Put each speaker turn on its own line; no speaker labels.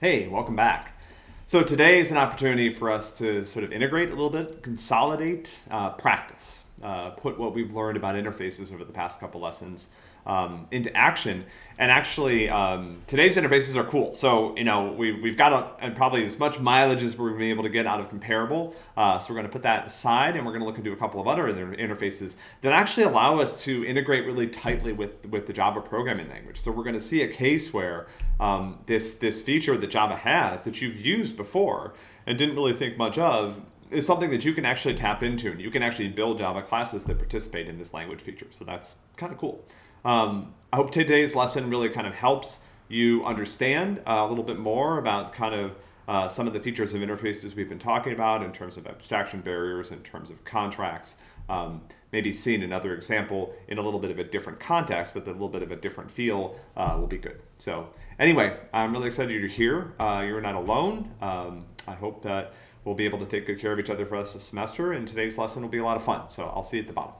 Hey, welcome back. So today is an opportunity for us to sort of integrate a little bit, consolidate, uh, practice, uh, put what we've learned about interfaces over the past couple lessons um, into action. And actually, um, today's interfaces are cool. So, you know, we've, we've got a, and probably as much mileage as we're going to be able to get out of comparable. Uh, so we're going to put that aside and we're going to look into a couple of other interfaces that actually allow us to integrate really tightly with, with the Java programming language. So we're going to see a case where um, this, this feature that Java has that you've used before and didn't really think much of is something that you can actually tap into and you can actually build Java classes that participate in this language feature. So that's kind of cool. Um, I hope today's lesson really kind of helps you understand uh, a little bit more about kind of uh, some of the features of interfaces we've been talking about in terms of abstraction barriers, in terms of contracts, um, maybe seeing another example in a little bit of a different context, but a little bit of a different feel uh, will be good. So anyway, I'm really excited you're here. Uh, you're not alone. Um, I hope that we'll be able to take good care of each other for us this semester, and today's lesson will be a lot of fun. So I'll see you at the bottom.